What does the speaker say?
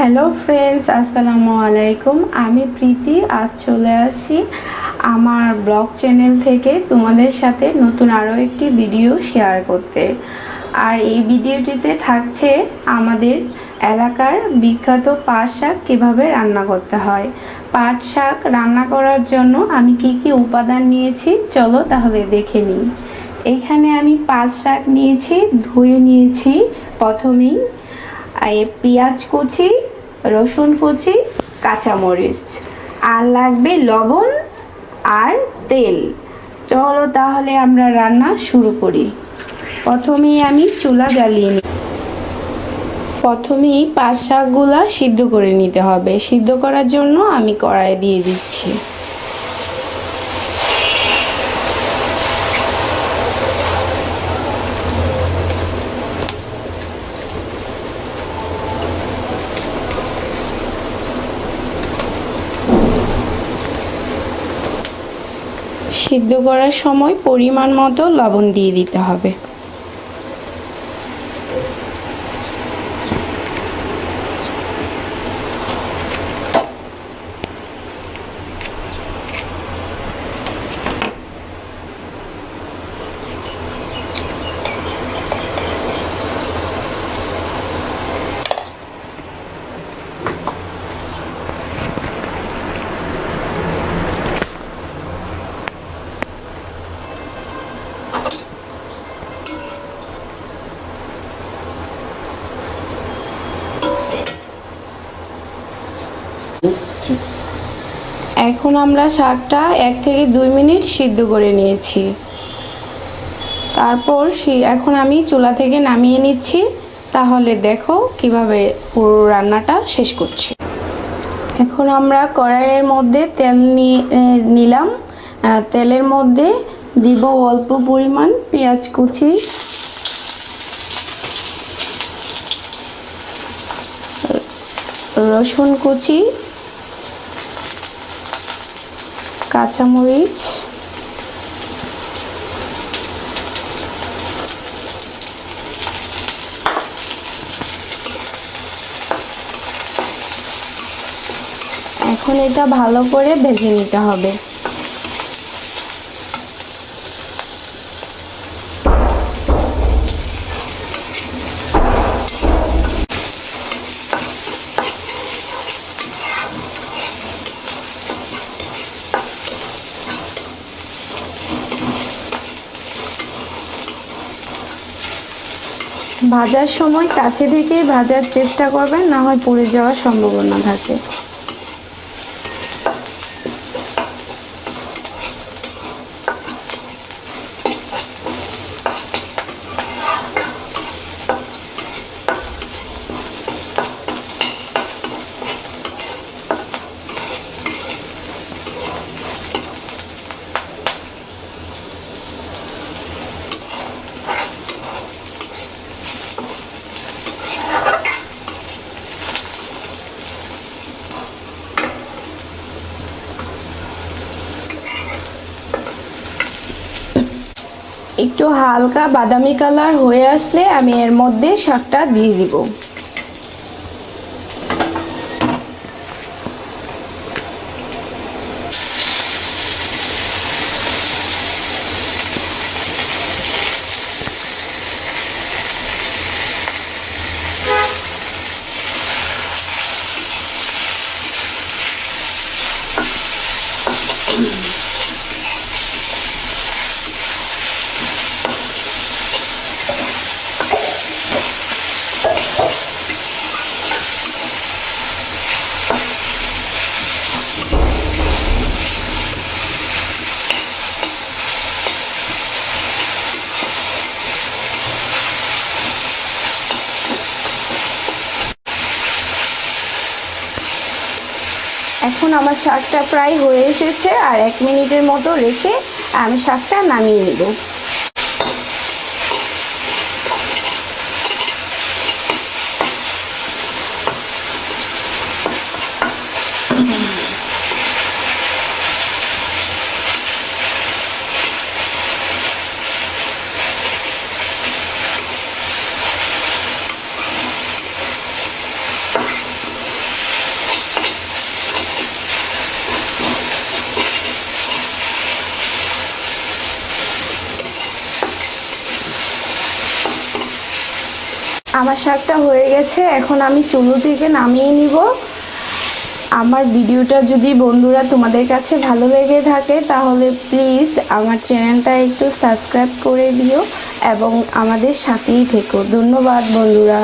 Hello friends আসসালামু আলাইকুম আমি প্রীতি। আজ চলে আসি আমার ব্লগ চ্যানেল থেকে তোমাদের সাথে নতুন আরও একটি ভিডিও শেয়ার করতে। আর এই ভিডিওটিতে থাকছে আমাদের এলাকার বিখ্যাত পাট শাক কীভাবে রান্না করতে হয়। পাট শাক রান্না করার জন্য আমি কি কি উপাদান নিয়েছি, চলো তাহলে দেখে নিই। এখানে আমি পাট শাক নিয়েছি, ধুয়ে নিয়েছি প্রথমেই পেঁয়াজ কুচি রসুন কুচি, কাঁচামরিচ। আর লাগবে লবণ আর তেল। চলো তাহলে আমরা রান্না শুরু করি। প্রথমেই আমি চুলা জ্বালিয়ে নিই প্রথমেই পাঁচ শাকগুলা সিদ্ধ করে নিতে হবে। সিদ্ধ করার জন্য আমি কড়াই দিয়ে দিচ্ছি। সিদ্ধ করার সময় পরিমাণ মতো লবণ দিয়ে দিতে হবে। এখন আমরা শাকটা এক থেকে দুই মিনিট সিদ্ধ করে নিয়েছি। তারপর এখন আমি চুলা থেকে নামিয়ে নিচ্ছি। তাহলে দেখো কীভাবে পুরো রান্নাটা শেষ করছি। এখন আমরা কড়াইয়ের মধ্যে তেল নিলাম। তেলের মধ্যে দিব অল্প পরিমাণ পেঁয়াজ কুচি। রসুন কুচি। কাঁচামরিচ। এখন এটা ভালো করে ভেজে নিতে হবে। ভাজার সময় কাছে থেকেই ভাজার চেষ্টা করবেন না হয় পুড়ে যাওয়ার সম্ভাবনা থাকে। একটু হালকা বাদামি কালার হয়ে আসলে আমি এর মধ্যে শাকটা দিয়ে দিব। এখন আমার শাকটা প্রায় হয়ে এসেছে আর এক মিনিটের মতো রেখে আমি শাকটা নামিয়ে নেব। আমার শাকটা হয়ে গেছে, এখন আমি চুলো থেকে নামিয়ে নিব। আমার ভিডিওটা যদি বন্ধুরা তোমাদের কাছে ভালো লেগে থাকে, তাহলে প্লিজ আমার চ্যানেলটা একটু সাবস্ক্রাইব করে দিও এবং আমাদের সাথেই থেকো। ধন্যবাদ বন্ধুরা।